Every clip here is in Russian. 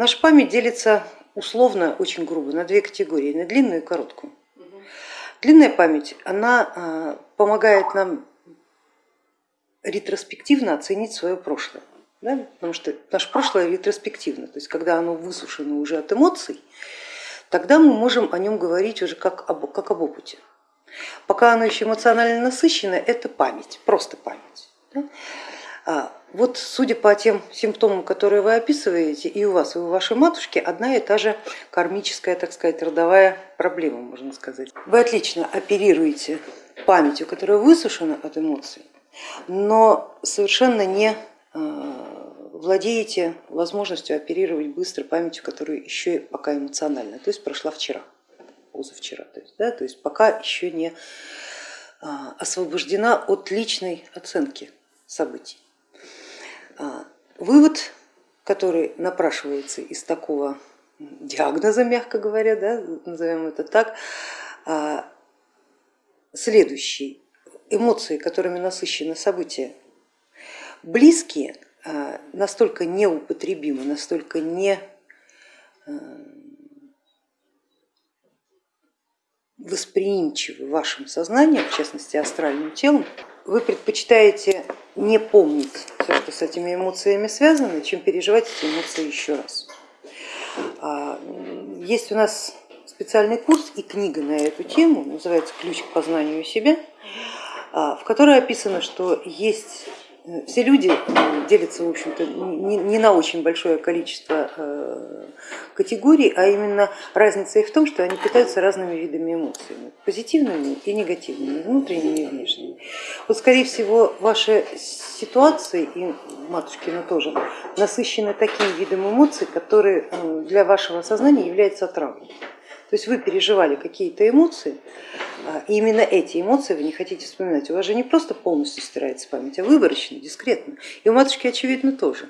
Наша память делится условно, очень грубо, на две категории, на длинную и короткую. Длинная память, она а, помогает нам ретроспективно оценить свое прошлое, да? потому что наше прошлое ретроспективно, то есть когда оно высушено уже от эмоций, тогда мы можем о нем говорить уже как об, как об опыте. Пока оно еще эмоционально насыщено, это память, просто память. Да? Вот судя по тем симптомам, которые вы описываете, и у вас, и у вашей матушки одна и та же кармическая, так сказать, родовая проблема, можно сказать. Вы отлично оперируете памятью, которая высушена от эмоций, но совершенно не а, владеете возможностью оперировать быстро памятью, которая еще пока эмоциональна, то есть прошла вчера, позавчера, то есть, да, то есть пока еще не а, освобождена от личной оценки событий. А, вывод, который напрашивается из такого диагноза, мягко говоря, да, назовем это так, а, следующий. Эмоции, которыми насыщены события, близкие, а, настолько неупотребимы, настолько не восприимчивы вашим сознанием, в частности астральным телом, вы предпочитаете не помнить все, что с этими эмоциями связано, чем переживать эти эмоции еще раз. А, есть у нас специальный курс и книга на эту тему, называется «Ключ к познанию себя», а, в которой описано, что есть все люди делятся, в общем-то, не на очень большое количество э, категорий, а именно разница их в том, что они питаются разными видами эмоций, позитивными и негативными, внутренними и внешними. Вот, скорее всего, ваши ситуации и матушкина тоже насыщены таким видом эмоций, которые э, для вашего сознания являются отравой. То есть вы переживали какие-то эмоции, а, и именно эти эмоции вы не хотите вспоминать. У вас же не просто полностью стирается память, а выборочно, дискретно. И у матушки очевидно тоже.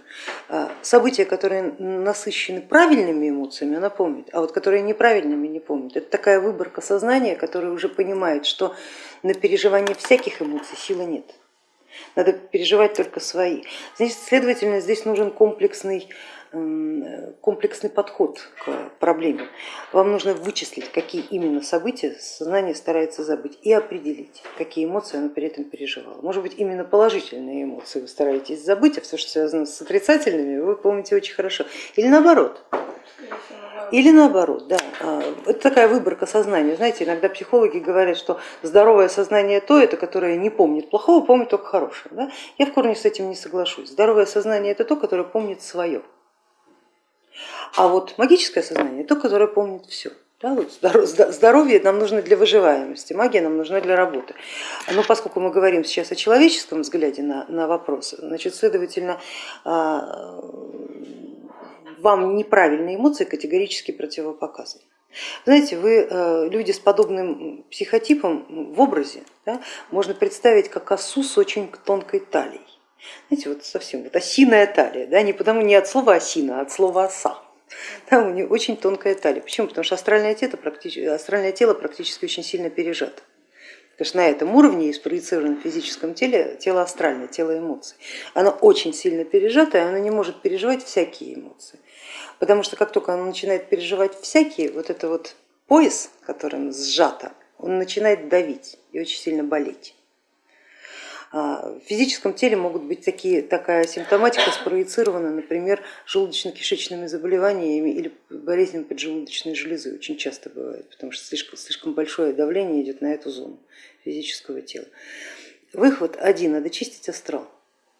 А, события, которые насыщены правильными эмоциями, она помнит, а вот которые неправильными не помнит. Это такая выборка сознания, которая уже понимает, что на переживание всяких эмоций силы нет. Надо переживать только свои. Значит, следовательно, здесь нужен комплексный комплексный подход к проблеме. Вам нужно вычислить, какие именно события сознание старается забыть и определить, какие эмоции оно при этом переживало. Может быть, именно положительные эмоции вы стараетесь забыть, а все, что связано с отрицательными, вы помните очень хорошо. Или наоборот. Или наоборот, да. А, это такая выборка сознания. Знаете, иногда психологи говорят, что здоровое сознание то, это которое не помнит плохого, помнит только хорошее. Да? Я в корне с этим не соглашусь. Здоровое сознание это то, которое помнит свое. А вот магическое сознание то, которое помнит все. Да, вот здоровье нам нужно для выживаемости, магия нам нужна для работы. Но поскольку мы говорим сейчас о человеческом взгляде на, на вопрос, значит, следовательно, а, вам неправильные эмоции категорически противопоказаны. Знаете, вы э, люди с подобным психотипом в образе да, можно представить как осу с очень тонкой талией. Знаете, вот совсем вот осиная талия, да, не потому не от слова осина, а от слова оса. Там у нее очень тонкая талия. Почему? Потому что астральное тело, практически, астральное тело практически очень сильно пережато. Потому что на этом уровне и спроецировано в физическом теле тело астральное, тело эмоций. Оно очень сильно пережато, и оно не может переживать всякие эмоции. Потому что как только оно начинает переживать всякие, вот это вот пояс, которым сжато, он начинает давить и очень сильно болеть. А, в физическом теле могут быть такие, такая симптоматика спроецирована, например, желудочно-кишечными заболеваниями или болезнями поджелудочной железы, очень часто бывает, потому что слишком, слишком большое давление идет на эту зону физического тела. Выход один, надо чистить астрал.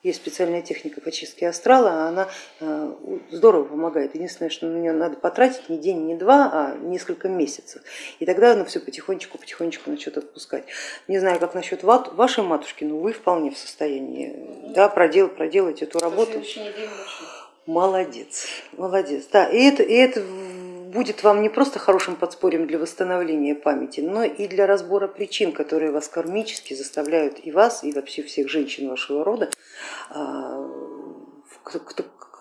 Есть специальная техника по чистке астрала, она э, здорово помогает. Единственное, что на нее надо потратить не день, не два, а несколько месяцев. И тогда оно все потихонечку, потихонечку начнет отпускать. Не знаю, как насчет вашей матушки, но вы вполне в состоянии да, проделать, проделать эту работу. Молодец, молодец. Да, и это, и это будет вам не просто хорошим подспорьем для восстановления памяти, но и для разбора причин, которые вас кармически заставляют и вас, и вообще всех женщин вашего рода а,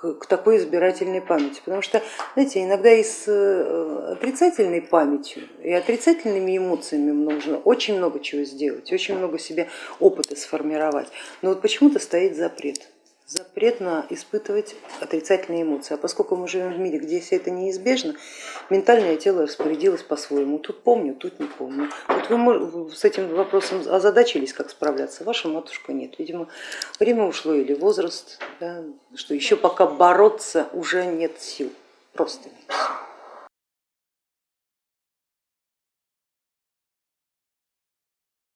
к такой избирательной памяти. Потому что, знаете, иногда и с э, отрицательной памятью и отрицательными эмоциями нужно очень много чего сделать, очень много себе опыта сформировать. Но вот почему-то стоит запрет запрет на испытывать отрицательные эмоции. А поскольку мы живем в мире, где все это неизбежно, ментальное тело распорядилось по-своему. Тут помню, тут не помню. Вот вы с этим вопросом озадачились, как справляться, ваша матушка нет. Видимо, время ушло или возраст, да, что еще пока бороться уже нет сил, просто нет сил.